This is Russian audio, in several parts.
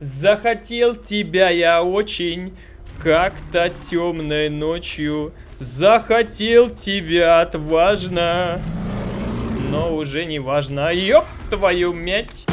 Захотел тебя я очень, как-то темной ночью. Захотел тебя отважно, но уже не важно. Ёб твою мять!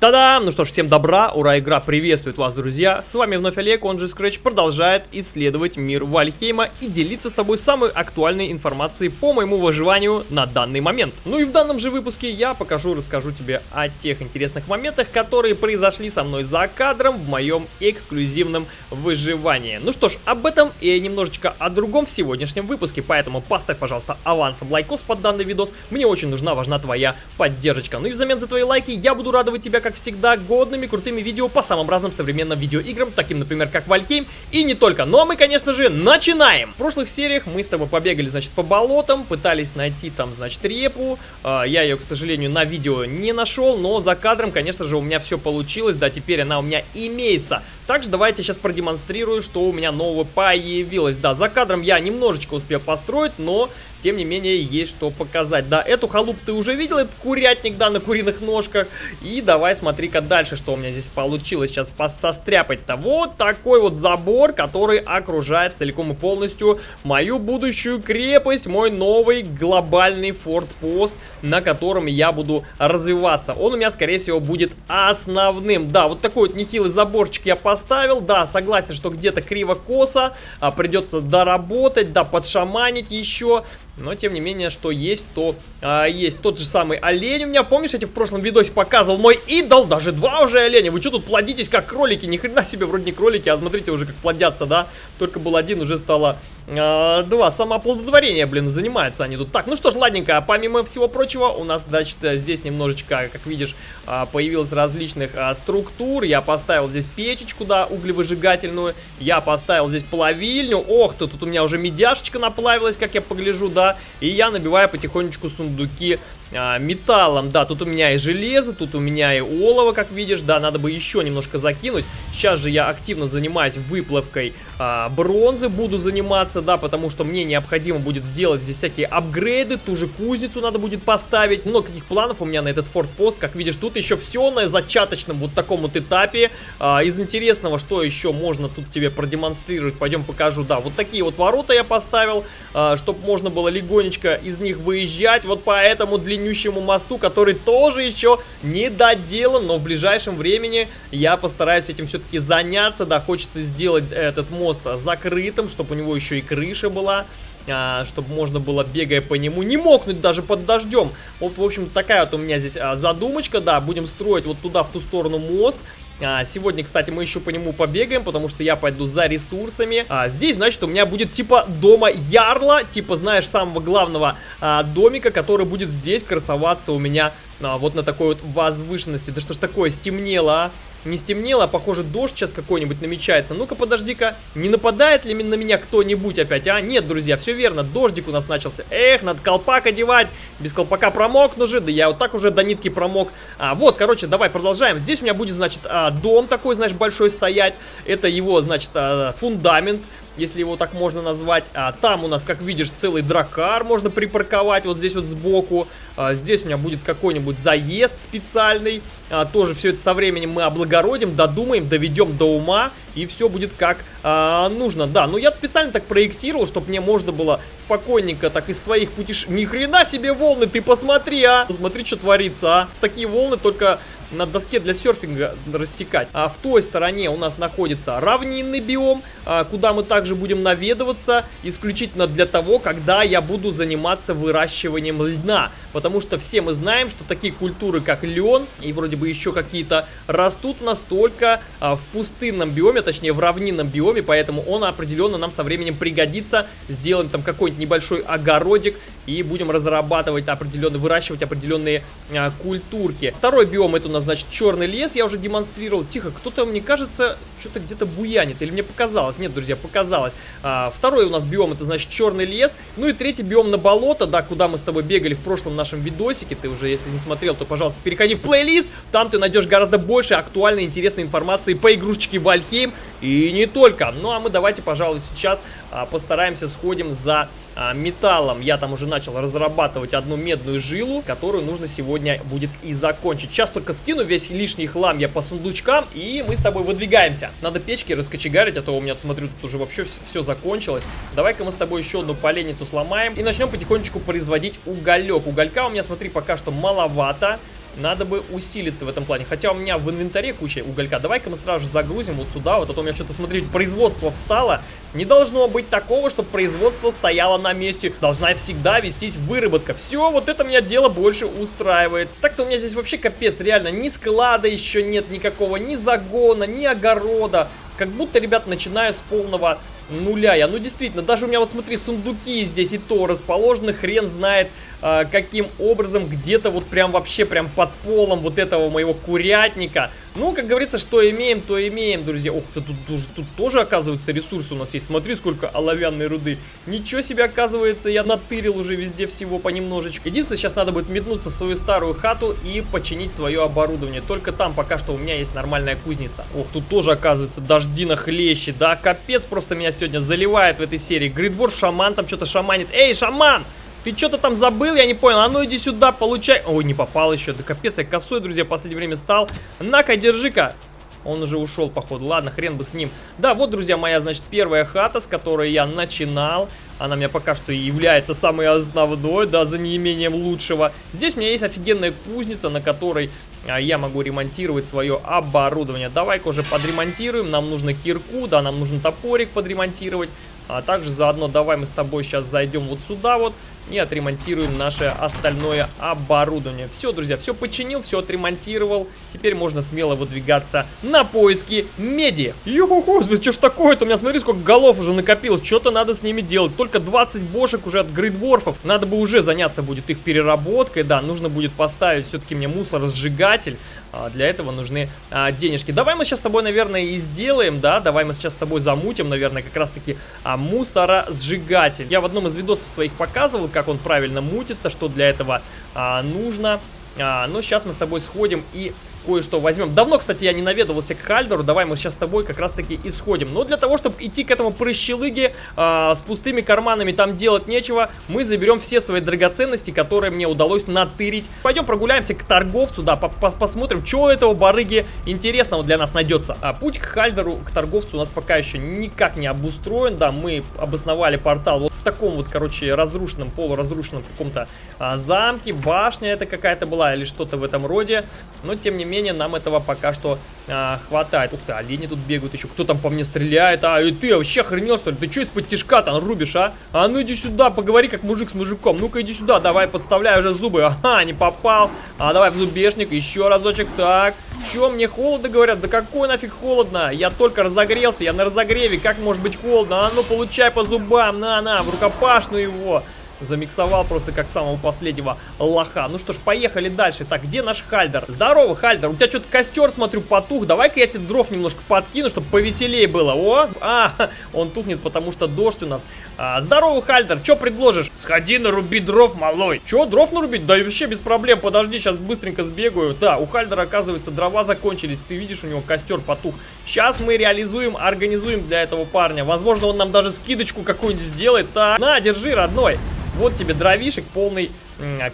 Та-дам! Ну что ж, всем добра, ура, игра приветствует вас, друзья. С вами вновь Олег, он же Scratch, продолжает исследовать мир Вальхейма и делиться с тобой самой актуальной информацией по моему выживанию на данный момент. Ну и в данном же выпуске я покажу, расскажу тебе о тех интересных моментах, которые произошли со мной за кадром в моем эксклюзивном выживании. Ну что ж, об этом и немножечко о другом в сегодняшнем выпуске, поэтому поставь, пожалуйста, авансом лайкос под данный видос. Мне очень нужна, важна твоя поддержка. Ну и взамен за твои лайки я буду радовать тебя, как как всегда, годными, крутыми видео по самым разным современным видеоиграм, таким, например, как Вальхейм, и не только. Ну а мы, конечно же, начинаем! В прошлых сериях мы с тобой побегали, значит, по болотам, пытались найти там, значит, репу. Э, я ее, к сожалению, на видео не нашел, но за кадром, конечно же, у меня все получилось, да, теперь она у меня имеется. Также давайте сейчас продемонстрирую, что у меня нового появилось. Да, за кадром я немножечко успел построить, но, тем не менее, есть что показать. Да, эту халуп ты уже видел, курятник, да, на куриных ножках. И давай смотри-ка дальше, что у меня здесь получилось сейчас состряпать-то. Вот такой вот забор, который окружает целиком и полностью мою будущую крепость, мой новый глобальный фортпост, на котором я буду развиваться. Он у меня, скорее всего, будет основным. Да, вот такой вот нехилый заборчик я поставил. Да, согласен, что где-то криво-косо, а, придется доработать, да, подшаманить еще. Но, тем не менее, что есть, то а, есть. Тот же самый олень у меня, помнишь, я тебе в прошлом видосе показывал мой идол, даже два уже оленя. Вы что тут плодитесь, как кролики? Ни хрена себе, вроде не кролики, а смотрите уже, как плодятся, да? Только был один, уже стало два. Самооплодотворение, блин, занимаются они тут. Так, ну что ж, ладненько, помимо всего прочего, у нас, значит, здесь немножечко, как видишь, а, появилось различных структур. Я поставил здесь печечку, да, углевыжигательную. Я поставил здесь плавильню. Ох ты, тут у меня уже медяшечка наплавилась, как я погляжу, да и я набиваю потихонечку сундуки а, металлом. Да, тут у меня и железо, тут у меня и олово, как видишь, да, надо бы еще немножко закинуть. Сейчас же я активно занимаюсь выплавкой а, бронзы, буду заниматься, да, потому что мне необходимо будет сделать здесь всякие апгрейды, ту же кузницу надо будет поставить. Много каких планов у меня на этот фортпост, как видишь, тут еще все на зачаточном вот таком вот этапе. А, из интересного, что еще можно тут тебе продемонстрировать, пойдем покажу, да, вот такие вот ворота я поставил, а, чтобы можно было легонечко из них выезжать, вот поэтому длиннее длиннющему мосту, который тоже еще не доделан, но в ближайшем времени я постараюсь этим все-таки заняться, да, хочется сделать этот мост закрытым, чтобы у него еще и крыша была а, чтобы можно было, бегая по нему, не мокнуть даже под дождем. Вот, в общем, такая вот у меня здесь а, задумочка, да, будем строить вот туда, в ту сторону мост. А, сегодня, кстати, мы еще по нему побегаем, потому что я пойду за ресурсами. А, здесь, значит, у меня будет типа дома Ярла, типа, знаешь, самого главного а, домика, который будет здесь красоваться у меня а, вот на такой вот возвышенности. Да что ж такое, стемнело, а? Не стемнело, а похоже дождь сейчас какой-нибудь намечается. Ну-ка, подожди-ка, не нападает ли на меня кто-нибудь опять, а? Нет, друзья, все верно, дождик у нас начался. Эх, надо колпак одевать, без колпака промокну же, да я вот так уже до нитки промок. А, вот, короче, давай продолжаем. Здесь у меня будет, значит, а, дом такой, знаешь, большой стоять. Это его, значит, а, фундамент если его так можно назвать. А, там у нас, как видишь, целый дракар можно припарковать вот здесь вот сбоку. А, здесь у меня будет какой-нибудь заезд специальный. А, тоже все это со временем мы облагородим, додумаем, доведем до ума. И все будет как а, нужно. Да, но я специально так проектировал, чтобы мне можно было спокойненько так из своих путешествий... Ни хрена себе волны, ты посмотри, а! Посмотри, что творится, а! В такие волны только на доске для серфинга рассекать. А в той стороне у нас находится равнинный биом, а, куда мы также будем наведываться исключительно для того, когда я буду заниматься выращиванием льна. Потому что все мы знаем, что такие культуры, как лен и вроде бы еще какие-то, растут у нас только а, в пустынном биоме, точнее в равнинном биоме, поэтому он определенно нам со временем пригодится. Сделаем там какой-нибудь небольшой огородик и будем разрабатывать определенные, выращивать определенные а, культурки. Второй биом это у нас значит, черный лес, я уже демонстрировал. Тихо, кто-то, мне кажется, что-то где-то буянит. Или мне показалось? Нет, друзья, показалось. А, второй у нас биом, это, значит, черный лес. Ну и третий биом на болото, да, куда мы с тобой бегали в прошлом нашем видосике. Ты уже, если не смотрел, то, пожалуйста, переходи в плейлист. Там ты найдешь гораздо больше актуальной, интересной информации по игрушечке Вальхейм. и не только. Ну а мы давайте, пожалуй, сейчас а, постараемся сходим за металлом. Я там уже начал разрабатывать одну медную жилу, которую нужно сегодня будет и закончить. Сейчас только скину весь лишний хлам я по сундучкам, и мы с тобой выдвигаемся. Надо печки раскочегарить, а то у меня, смотрю, тут уже вообще все, все закончилось. Давай-ка мы с тобой еще одну поленницу сломаем и начнем потихонечку производить уголек. Уголька у меня, смотри, пока что маловато. Надо бы усилиться в этом плане. Хотя у меня в инвентаре куча уголька. Давай-ка мы сразу же загрузим вот сюда. Вот а то у меня что-то, смотрите, производство встало. Не должно быть такого, чтобы производство стояло на месте. Должна всегда вестись выработка. Все, вот это меня дело больше устраивает. Так-то у меня здесь вообще капец, реально. Ни склада еще нет никакого, ни загона, ни огорода. Как будто, ребят, начинаю с полного нуля я. Ну, действительно, даже у меня, вот смотри, сундуки здесь и то расположены, хрен знает, э, каким образом, где-то вот прям вообще прям под полом вот этого моего курятника. Ну, как говорится, что имеем, то имеем, друзья. Ты, тут, тут, тут тоже, оказывается, ресурсы у нас есть. Смотри, сколько оловянной руды. Ничего себе, оказывается, я натырил уже везде всего понемножечку. Единственное, сейчас надо будет метнуться в свою старую хату и починить свое оборудование. Только там пока что у меня есть нормальная кузница. Ох, тут тоже, оказывается, дожди нахлещет. Да, капец просто меня сегодня заливает в этой серии. Гридвор, шаман там что-то шаманит. Эй, шаман! Ты что-то там забыл, я не понял. А ну иди сюда, получай. Ой, не попал еще. Да капец, я косой, друзья, в последнее время стал. На-ка, держи-ка. Он уже ушел, походу. Ладно, хрен бы с ним. Да, вот, друзья, моя, значит, первая хата, с которой я начинал. Она у меня пока что и является самой основной, да, за неимением лучшего. Здесь у меня есть офигенная кузница, на которой а, я могу ремонтировать свое оборудование. Давай-ка уже подремонтируем. Нам нужно кирку, да, нам нужен топорик подремонтировать. А также заодно давай мы с тобой сейчас зайдем вот сюда вот и отремонтируем наше остальное оборудование. Все, друзья, все починил, все отремонтировал. Теперь можно смело выдвигаться на поиски меди. Юху-ху, что ж такое-то? У меня, смотри, сколько голов уже накопилось. Что-то надо с ними делать. Только 20 бошек уже от грейдворфов. Надо бы уже заняться будет их переработкой. Да, нужно будет поставить все-таки мне мусоросжигатель. А, для этого нужны а, денежки. Давай мы сейчас с тобой, наверное, и сделаем, да? Давай мы сейчас с тобой замутим, наверное, как раз-таки а, мусоросжигатель. Я в одном из видосов своих показывал, как он правильно мутится, что для этого а, нужно. А, но сейчас мы с тобой сходим и кое-что возьмем. Давно, кстати, я не наведывался к Хальдеру. Давай мы сейчас с тобой как раз-таки исходим. Но для того, чтобы идти к этому прыщелыге а, с пустыми карманами, там делать нечего, мы заберем все свои драгоценности, которые мне удалось натырить. Пойдем прогуляемся к торговцу, да, по -пос посмотрим, что у этого барыги интересного для нас найдется. А путь к Хальдеру, к торговцу у нас пока еще никак не обустроен, да, мы обосновали портал таком вот, короче, разрушенном, полуразрушенном каком-то а, замке, башня это какая-то была или что-то в этом роде, но тем не менее нам этого пока что а, хватает. Ух ты, олени тут бегают еще, кто там по мне стреляет, а, и ты вообще охренел что ли, ты что из-под тишка там рубишь, а? А ну иди сюда, поговори как мужик с мужиком, ну-ка иди сюда, давай, подставляй уже зубы, ага, не попал, а давай в зубешник, еще разочек, так, что, мне холодно, говорят, да какой нафиг холодно, я только разогрелся, я на разогреве, как может быть холодно, а ну получай по зубам, на-на, в рукопашную его. Замиксовал просто как самого последнего лоха. Ну что ж, поехали дальше. Так, где наш Хальдер? Здорово, Хальдер. У тебя что-то костер, смотрю, потух. Давай-ка я тебе дров немножко подкину, чтобы повеселее было. О, а, он тухнет, потому что дождь у нас. А, здорово, Хальдер. Что предложишь? Сходи наруби дров, малой. Че, дров нарубить? Да вообще без проблем. Подожди, сейчас быстренько сбегаю. Да, у Хальдера, оказывается, дрова закончились. Ты видишь, у него костер потух. Сейчас мы реализуем, организуем для этого парня. Возможно, он нам даже скидочку какую-нибудь сделает. Так, на, держи, родной. Вот тебе дровишек, полный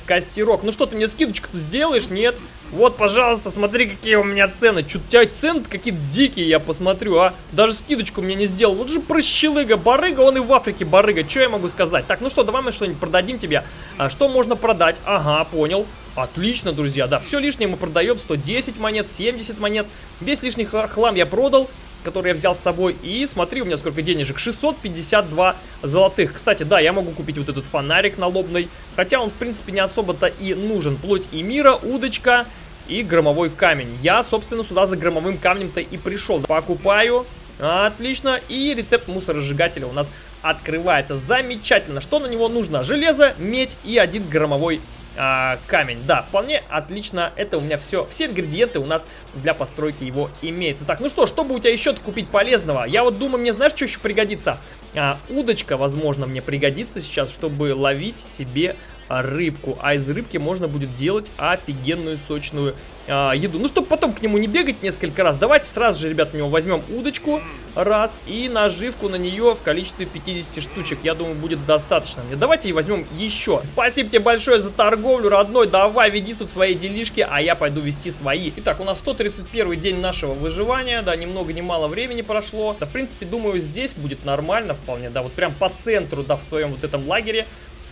костерок. Ну что, ты мне скидочку сделаешь? Нет. Вот, пожалуйста, смотри, какие у меня цены. Чё, у тебя цены какие-то дикие, я посмотрю, а? Даже скидочку мне не сделал. Вот же прощелыга, барыга, он и в Африке барыга. Что я могу сказать? Так, ну что, давай мы что-нибудь продадим тебе. А, что можно продать? Ага, понял. Отлично, друзья, да, все лишнее мы продаем, 110 монет, 70 монет, весь лишний хлам я продал, который я взял с собой. И смотри, у меня сколько денежек. 652 золотых. Кстати, да, я могу купить вот этот фонарик налобный. Хотя он, в принципе, не особо-то и нужен. Плоть и мира, удочка и громовой камень. Я, собственно, сюда за громовым камнем-то и пришел. Покупаю. Отлично. И рецепт мусоросжигателя у нас открывается. Замечательно. Что на него нужно? Железо, медь и один громовой а, камень. Да, вполне отлично. Это у меня все. Все ингредиенты у нас для постройки его имеются. Так, ну что, чтобы у тебя еще купить полезного? Я вот думаю, мне знаешь, что еще пригодится? А, удочка, возможно, мне пригодится сейчас, чтобы ловить себе рыбку. А из рыбки можно будет делать офигенную сочную а, еду. Ну, чтобы потом к нему не бегать несколько раз, давайте сразу же, ребят, у него возьмем удочку, раз, и наживку на нее в количестве 50 штучек. Я думаю, будет достаточно мне. Давайте и возьмем еще. Спасибо тебе большое за торговлю, родной. Давай, веди тут свои делишки, а я пойду вести свои. Итак, у нас 131 день нашего выживания, да, ни много ни мало времени прошло. Да, в принципе, думаю, здесь будет нормально вполне, да, вот прям по центру, да, в своем вот этом лагере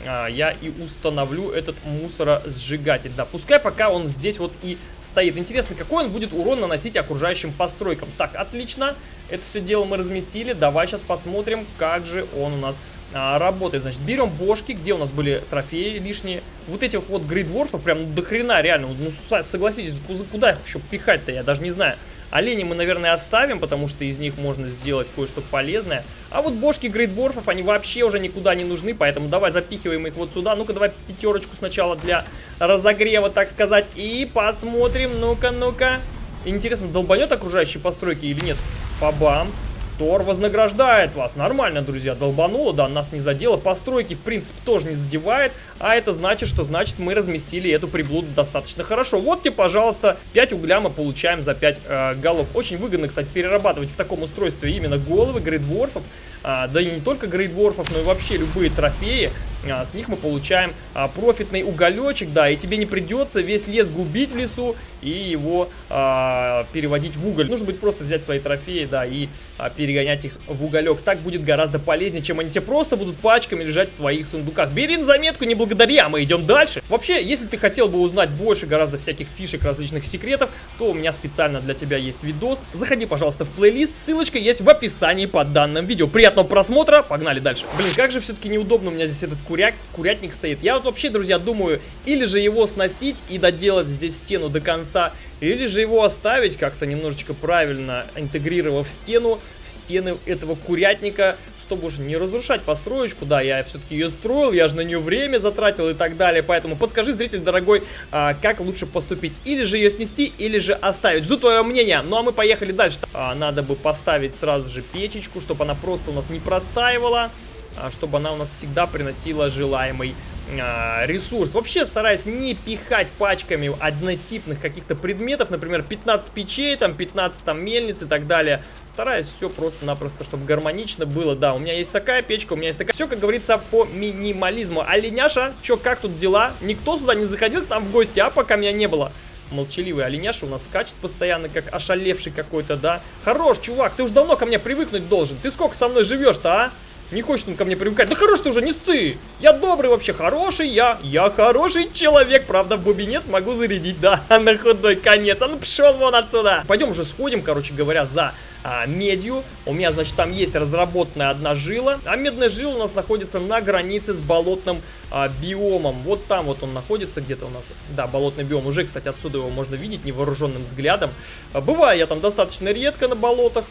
а, я и установлю этот мусоросжигатель. Да, пускай пока он здесь вот и стоит. Интересно, какой он будет урон наносить окружающим постройкам. Так, отлично. Это все дело мы разместили. Давай сейчас посмотрим, как же он у нас а, работает. Значит, берем бошки, где у нас были трофеи лишние. Вот этих вот грейдворфов прям до хрена реально. Ну, согласитесь, куда их еще пихать-то, я даже не знаю. Олени мы, наверное, оставим, потому что из них можно сделать кое-что полезное. А вот бошки грейдворфов, они вообще уже никуда не нужны, поэтому давай запихиваем их вот сюда. Ну-ка, давай пятерочку сначала для разогрева, так сказать. И посмотрим, ну-ка, ну-ка. Интересно, долбанет окружающие постройки или нет? Пабам. Тор вознаграждает вас. Нормально, друзья, долбануло, да, нас не задело. Постройки, в принципе, тоже не задевает. А это значит, что значит мы разместили эту приблуду достаточно хорошо. Вот тебе, пожалуйста, 5 угля мы получаем за 5 э, голов. Очень выгодно, кстати, перерабатывать в таком устройстве именно головы грейдворфов. А, да и не только грейдворфов, но и вообще любые трофеи. А, с них мы получаем а, профитный уголечек, да, и тебе не придется весь лес губить в лесу и его а, переводить в уголь. Нужно будет просто взять свои трофеи, да, и а, перегонять их в уголек. Так будет гораздо полезнее, чем они тебе просто будут пачками лежать в твоих сундуках. Бери заметку, не благодари, а мы идем дальше. Вообще, если ты хотел бы узнать больше гораздо всяких фишек, различных секретов, то у меня специально для тебя есть видос. Заходи, пожалуйста, в плейлист, ссылочка есть в описании под данным видео. Приятного просмотра, погнали дальше. Блин, как же все-таки неудобно у меня здесь этот куряк, курятник стоит. Я вот вообще, друзья, думаю, или же его сносить и доделать здесь стену до конца, или же его оставить как-то немножечко правильно, интегрировав стену, в стены этого курятника, чтобы уже не разрушать построечку, да, я все-таки ее строил, я же на нее время затратил и так далее, поэтому подскажи, зритель дорогой, а, как лучше поступить, или же ее снести, или же оставить, жду твое мнение, ну а мы поехали дальше, а, надо бы поставить сразу же печечку, чтобы она просто у нас не простаивала, а, чтобы она у нас всегда приносила желаемый ресурс. Вообще стараюсь не пихать пачками однотипных каких-то предметов, например, 15 печей, там 15 там мельниц и так далее. Стараюсь все просто-напросто, чтобы гармонично было. Да, у меня есть такая печка, у меня есть такая... Все, как говорится, по минимализму. А Леняша, что, как тут дела? Никто сюда не заходил там в гости, а пока меня не было молчаливый оленяша у нас скачет постоянно, как ошалевший какой-то, да? Хорош, чувак, ты уж давно ко мне привыкнуть должен. Ты сколько со мной живешь-то, а? Не хочет он ко мне привыкать. Да хорош ты уже, не ссы! Я добрый вообще, хороший я. Я хороший человек. Правда, в бубенец могу зарядить, да, на худой конец. А ну пшел вон отсюда. Пойдем уже сходим, короче говоря, за а, медью. У меня, значит, там есть разработанная одна жила. А медная жила у нас находится на границе с болотным а, биомом. Вот там вот он находится где-то у нас. Да, болотный биом. Уже, кстати, отсюда его можно видеть невооруженным взглядом. А, бываю я там достаточно редко на болотах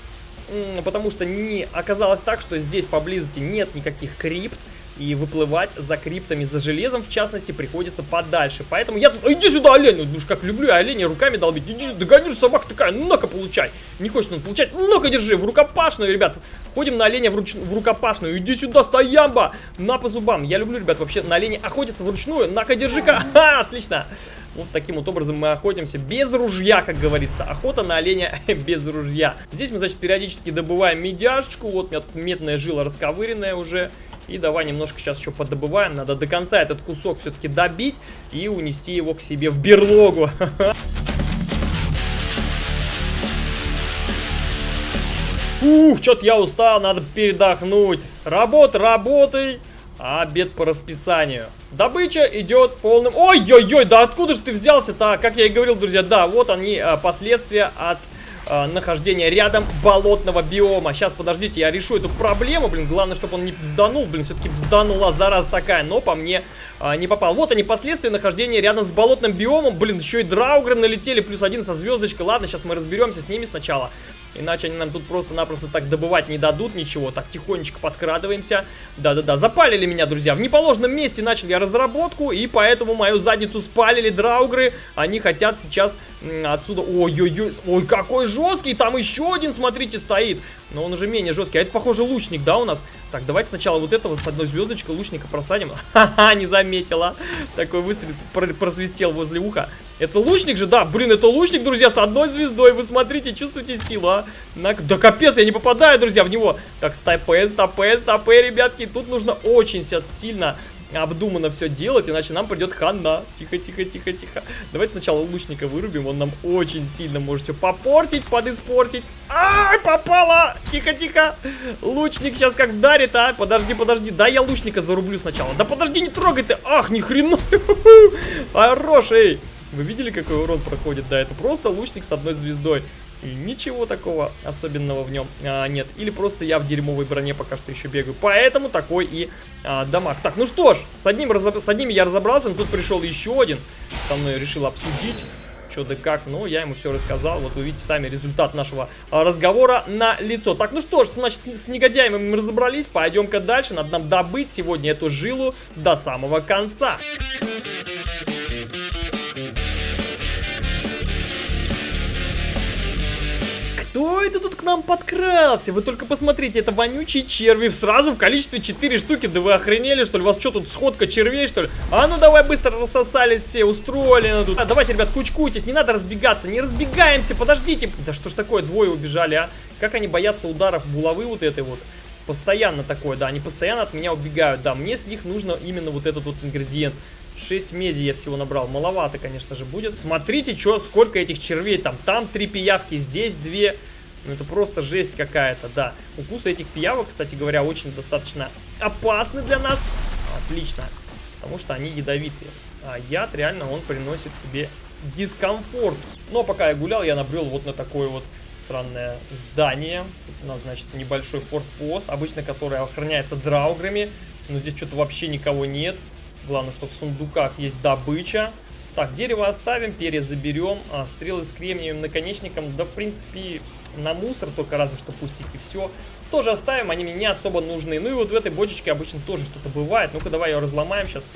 потому что не оказалось так, что здесь поблизости нет никаких крипт, и выплывать за криптами, за железом, в частности, приходится подальше. Поэтому я тут... Иди сюда, олень! Ну, как люблю я оленя руками долбить. Иди сюда, догонишь, собака такая, ну-ка, получай. Не хочет он получать, ну-ка, держи, в рукопашную, ребят. Ходим на оленя в, руч... в рукопашную. Иди сюда, стоямба! На по зубам. Я люблю, ребят, вообще на оленя охотиться вручную. На-ка, держи-ка. Отлично. Вот таким вот образом мы охотимся без ружья, как говорится. Охота на оленя без ружья. Здесь мы, значит, периодически добываем медяшечку. Вот у меня тут медная жила расковыренная уже. И давай немножко сейчас еще подобываем. Надо до конца этот кусок все-таки добить и унести его к себе в берлогу. Ух, что-то я устал, надо передохнуть. Работа, работай, а обед по расписанию. Добыча идет полным... Ой-ой-ой, да откуда же ты взялся-то? Как я и говорил, друзья, да, вот они, а, последствия от э, нахождения рядом болотного биома. Сейчас, подождите, я решу эту проблему, блин. Главное, чтобы он не бзданул, блин, все-таки бзданула зараза такая, но по мне э, не попал. Вот они, последствия нахождения рядом с болотным биомом. Блин, еще и драугры налетели, плюс один со звездочкой. Ладно, сейчас мы разберемся с ними сначала. Иначе они нам тут просто-напросто так добывать не дадут ничего. Так, тихонечко подкрадываемся. Да-да-да, запалили меня, друзья. В неположенном месте начал я разработку, и поэтому мою задницу спалили драугры. Они хотят сейчас отсюда... Ой-ой-ой, ой, какой жесткий! Там еще один, смотрите, стоит. Но он уже менее жесткий. А это, похоже, лучник, да, у нас? Так, давайте сначала вот этого с одной звездочкой лучника просадим. Ха-ха, не заметила. Такой выстрел просвистел возле уха. Это лучник же, да, блин, это лучник, друзья, с одной звездой. Вы смотрите, чувствуете силу, а? На... Да капец, я не попадаю, друзья, в него. Так, стопэ, стопэ, стопэ, ребятки. Тут нужно очень сейчас сильно обдуманно все делать, иначе нам придет хана. Тихо, тихо, тихо, тихо. Давайте сначала лучника вырубим, он нам очень сильно может все попортить, подиспортить. Ай, попала! Тихо, тихо. Лучник сейчас как вдарит, а? Подожди, подожди, да я лучника зарублю сначала. Да подожди, не трогай ты. Ах, ни хрена. Хорош, эй. Вы видели, какой урон проходит? Да, это просто лучник с одной звездой. И ничего такого особенного в нем а, нет. Или просто я в дерьмовой броне пока что еще бегаю. Поэтому такой и а, дамаг. Так, ну что ж, с одним, с одним я разобрался, но тут пришел еще один. Со мной решил обсудить что да как, ну, я ему все рассказал, вот вы видите сами результат нашего а, разговора на лицо. Так, ну что ж, значит, с, с негодяями мы разобрались, пойдем-ка дальше, надо нам добыть сегодня эту жилу до самого конца. Кто это тут к нам подкрался? Вы только посмотрите, это вонючие черви. Сразу в количестве 4 штуки. Да вы охренели, что ли? У вас что тут, сходка червей, что ли? А ну давай быстро рассосались все, устроили тут. А, давайте, ребят, кучкуйтесь, не надо разбегаться. Не разбегаемся, подождите. Да что ж такое, двое убежали, а? Как они боятся ударов булавы вот этой вот? Постоянно такое, да, они постоянно от меня убегают. Да, мне с них нужно именно вот этот вот ингредиент. 6 меди я всего набрал. Маловато, конечно же, будет. Смотрите, чё, сколько этих червей там. Там 3 пиявки, здесь 2. Ну, это просто жесть какая-то, да. Укусы этих пиявок, кстати говоря, очень достаточно опасны для нас. Отлично. Потому что они ядовитые. А яд реально, он приносит тебе дискомфорт. Но пока я гулял, я набрел вот на такое вот странное здание. Тут у нас, значит, небольшой форт-пост, обычно который охраняется драуграми. Но здесь что-то вообще никого нет. Главное, что в сундуках есть добыча. Так, дерево оставим, перья заберем, а, стрелы с кремниевым наконечником, да, в принципе, на мусор только разве что пустить и все. Тоже оставим, они мне не особо нужны. Ну и вот в этой бочечке обычно тоже что-то бывает. Ну-ка, давай ее разломаем сейчас.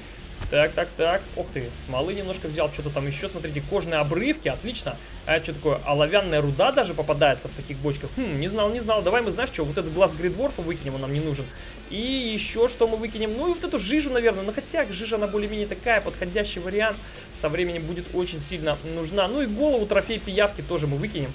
Так, так, так. Ох ты, смолы немножко взял. Что-то там еще, смотрите, кожные обрывки. Отлично. А что такое? Оловянная руда даже попадается в таких бочках. Хм, не знал, не знал. Давай мы, знаешь что, вот этот глаз Гридворфа выкинем, он нам не нужен. И еще что мы выкинем? Ну и вот эту жижу, наверное. Ну хотя жижа, она более-менее такая, подходящий вариант. Со временем будет очень сильно нужна. Ну и голову трофей пиявки тоже мы выкинем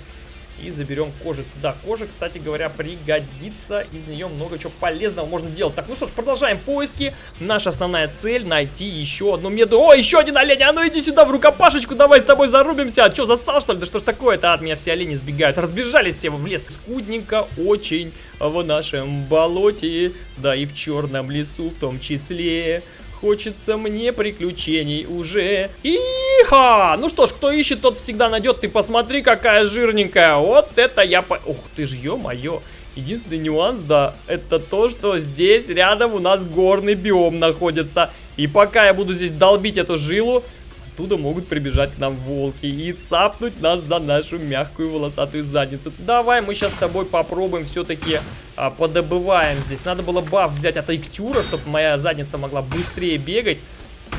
и заберем кожицу. Да, кожа, кстати говоря, пригодится. Из нее много чего полезного можно делать. Так, ну что ж, продолжаем поиски. Наша основная цель найти еще одну меду. О, еще один олень! А ну иди сюда в рукопашечку, давай с тобой зарубимся. А что, засал что ли? Да что ж такое-то? От меня все олени сбегают. Разбежались все в лес. Скудненько очень в нашем болоте. Да и в черном лесу в том числе. Хочется мне приключений уже. Иха! Ну что ж, кто ищет, тот всегда найдет. Ты посмотри, какая жирненькая. Вот это я по... Ух ты ж, ё-моё. Единственный нюанс, да, это то, что здесь рядом у нас горный биом находится. И пока я буду здесь долбить эту жилу, оттуда могут прибежать к нам волки и цапнуть нас за нашу мягкую волосатую задницу. Давай мы сейчас с тобой попробуем все-таки а, подобываем здесь. Надо было баф взять от Иктюра, чтобы моя задница могла быстрее бегать.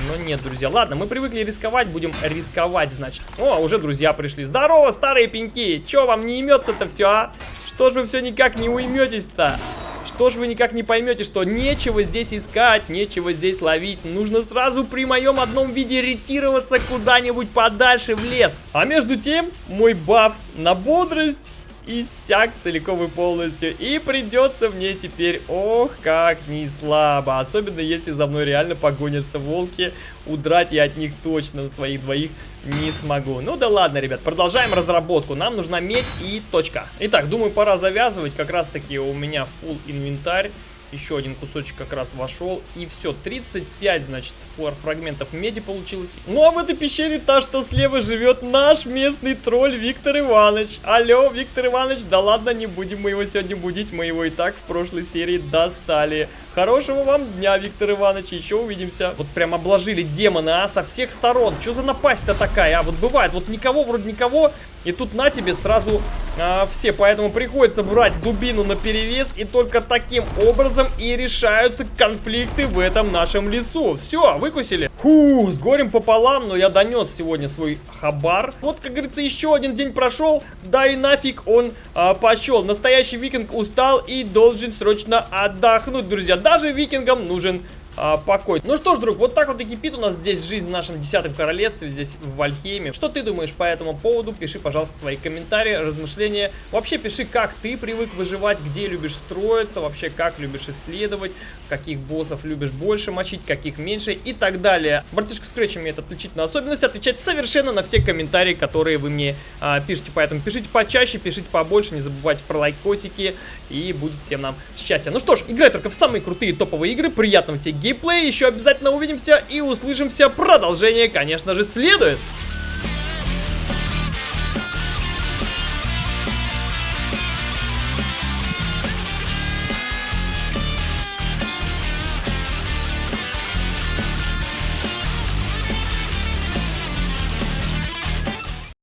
Но нет, друзья. Ладно, мы привыкли рисковать, будем рисковать, значит. О, уже друзья пришли. Здорово, старые пеньки. Че, вам не имется-то все, а? Что ж вы все никак не уйметесь-то? Что ж вы никак не поймете, что нечего здесь искать, нечего здесь ловить. Нужно сразу при моем одном виде ретироваться куда-нибудь подальше в лес. А между тем, мой баф на бодрость иссяк целиком и полностью. И придется мне теперь, ох, как не слабо. Особенно, если за мной реально погонятся волки. Удрать я от них точно на своих двоих не смогу. Ну да ладно, ребят, продолжаем разработку. Нам нужна медь и точка. Итак, думаю, пора завязывать. Как раз таки у меня full инвентарь. Еще один кусочек как раз вошел. И все, 35, значит, фрагментов меди получилось. Ну а в этой пещере та, что слева живет наш местный тролль Виктор Иванович. Алло, Виктор Иванович, да ладно, не будем мы его сегодня будить. Мы его и так в прошлой серии достали. Хорошего вам дня, Виктор Иванович, еще увидимся. Вот прям обложили демоны, а, со всех сторон. Что за напасть-то такая, а? Вот бывает, вот никого, вроде никого, и тут на тебе сразу а, все. Поэтому приходится брать дубину на перевес, и только таким образом и решаются конфликты в этом нашем лесу. Все, выкусили. Фу, с горем пополам, но я донес сегодня свой хабар. Вот, как говорится, еще один день прошел, да и нафиг он а, пошел. Настоящий викинг устал и должен срочно отдохнуть, друзья даже викингам нужен а, покой. Ну что ж, друг, вот так вот и кипит у нас здесь жизнь в нашем десятом королевстве, здесь в Вальхейме. Что ты думаешь по этому поводу? Пиши, пожалуйста, свои комментарии, размышления. Вообще пиши, как ты привык выживать, где любишь строиться, вообще как любишь исследовать, каких боссов любишь больше мочить, каких меньше и так далее. Братишка Scratch имеет отличительную особенность отвечать совершенно на все комментарии, которые вы мне а, пишете. Поэтому пишите почаще, пишите побольше, не забывайте про лайкосики и будет всем нам счастья. Ну что ж, играй только в самые крутые топовые игры. Приятного тебе геймплей. Еще обязательно увидимся и услышимся. Продолжение, конечно же, следует.